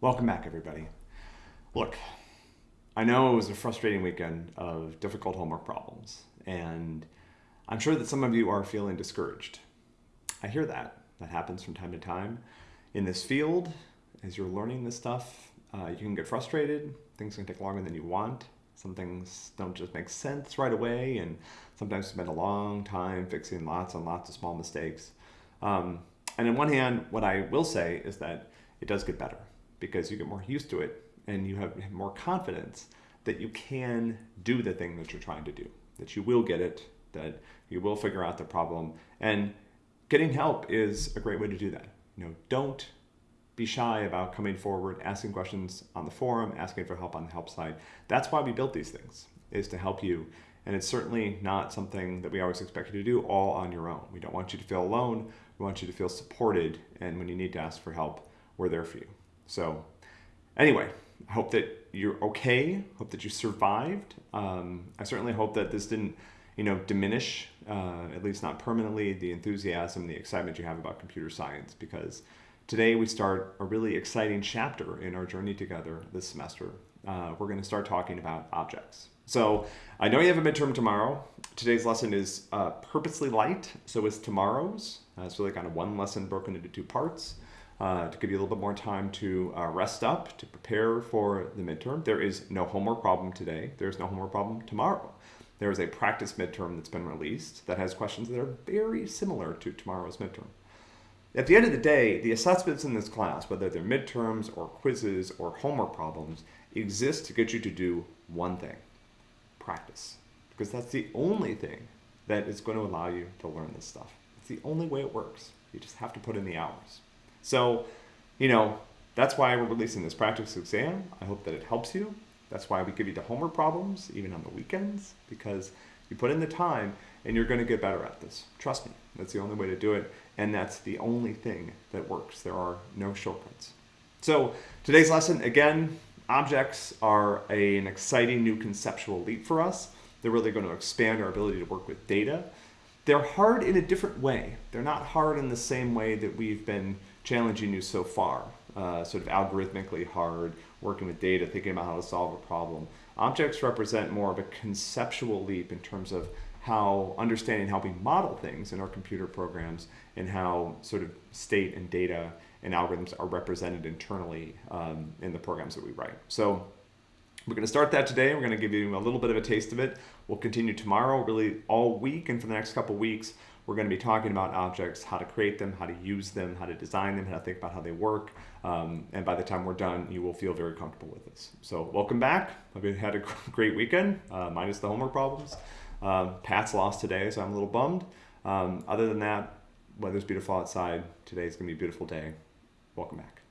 Welcome back, everybody. Look, I know it was a frustrating weekend of difficult homework problems, and I'm sure that some of you are feeling discouraged. I hear that. That happens from time to time. In this field, as you're learning this stuff, uh, you can get frustrated. Things can take longer than you want. Some things don't just make sense right away, and sometimes spend a long time fixing lots and lots of small mistakes. Um, and on one hand, what I will say is that it does get better because you get more used to it and you have more confidence that you can do the thing that you're trying to do, that you will get it, that you will figure out the problem. And getting help is a great way to do that. You know, don't be shy about coming forward, asking questions on the forum, asking for help on the help side. That's why we built these things, is to help you. And it's certainly not something that we always expect you to do all on your own. We don't want you to feel alone. We want you to feel supported. And when you need to ask for help, we're there for you. So anyway, I hope that you're okay. Hope that you survived. Um, I certainly hope that this didn't, you know, diminish, uh, at least not permanently, the enthusiasm, the excitement you have about computer science. Because today we start a really exciting chapter in our journey together this semester. Uh, we're going to start talking about objects. So I know you have a midterm tomorrow. Today's lesson is uh, purposely light, so is tomorrow's. Uh, it's really kind of one lesson broken into two parts uh, to give you a little bit more time to uh, rest up, to prepare for the midterm. There is no homework problem today. There's no homework problem tomorrow. There is a practice midterm that's been released that has questions that are very similar to tomorrow's midterm. At the end of the day, the assessments in this class, whether they're midterms or quizzes or homework problems, exist to get you to do one thing, practice. Because that's the only thing that is going to allow you to learn this stuff. It's the only way it works. You just have to put in the hours. So, you know, that's why we're releasing this practice exam. I hope that it helps you. That's why we give you the homework problems, even on the weekends, because you put in the time and you're going to get better at this. Trust me, that's the only way to do it. And that's the only thing that works. There are no shortcuts. So today's lesson, again, objects are a, an exciting new conceptual leap for us. They're really going to expand our ability to work with data. They're hard in a different way. They're not hard in the same way that we've been challenging you so far, uh, sort of algorithmically hard, working with data, thinking about how to solve a problem. Objects represent more of a conceptual leap in terms of how understanding how we model things in our computer programs and how sort of state and data and algorithms are represented internally um, in the programs that we write. So we're going to start that today. We're going to give you a little bit of a taste of it. We'll continue tomorrow, really all week, and for the next couple weeks, we're going to be talking about objects, how to create them, how to use them, how to design them, how to think about how they work. Um, and by the time we're done, you will feel very comfortable with this. So welcome back. Hope you had a great weekend, uh, minus the homework problems. Um, Pat's lost today, so I'm a little bummed. Um, other than that, weather's beautiful outside. Today's going to be a beautiful day. Welcome back.